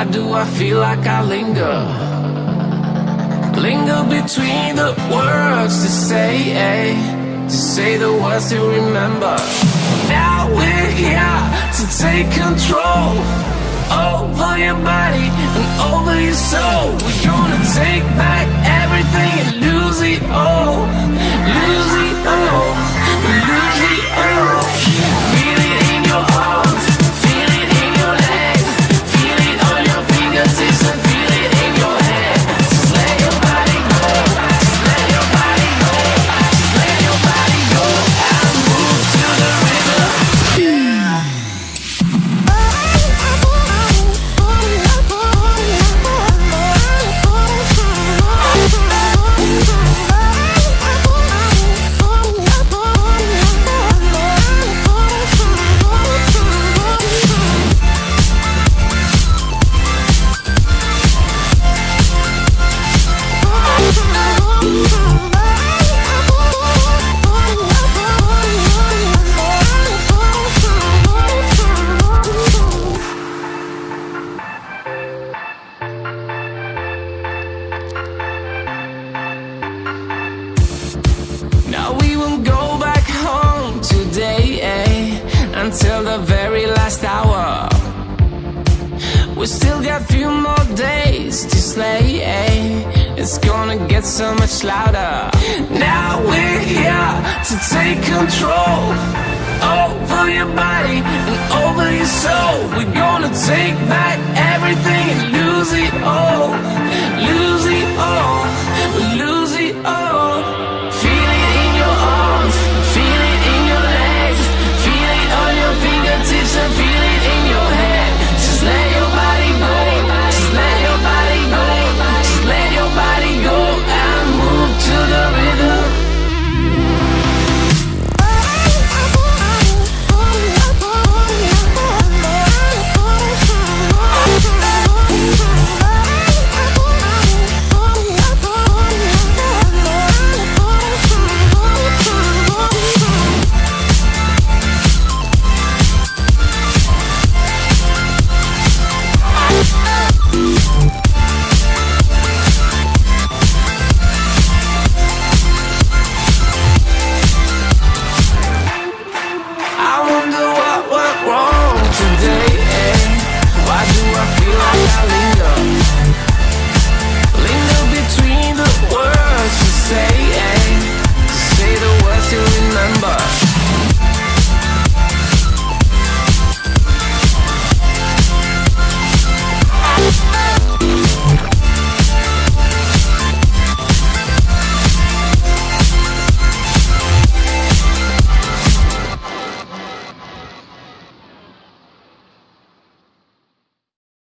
Why do I feel like I linger? Linger between the words to say, eh? To say the words to remember. Now we're here to take control over your body and over your soul. We're gonna take back won't go back home today, eh? Until the very last hour. We still got few more days to slay, eh? It's gonna get so much louder. Now we're here to take control over your body and over your soul. We're gonna take back everything and lose it all.